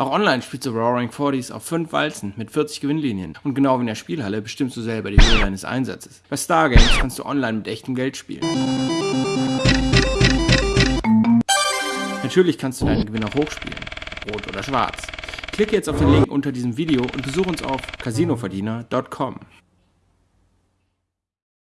Auch online spielst du Roaring Forties auf 5 Walzen mit 40 Gewinnlinien. Und genau wie in der Spielhalle bestimmst du selber die Höhe deines Einsatzes. Bei Stargames kannst du online mit echtem Geld spielen. Natürlich kannst du deinen Gewinn auch hochspielen. Rot oder schwarz. Klicke jetzt auf den Link unter diesem Video und besuche uns auf casinoverdiener.com.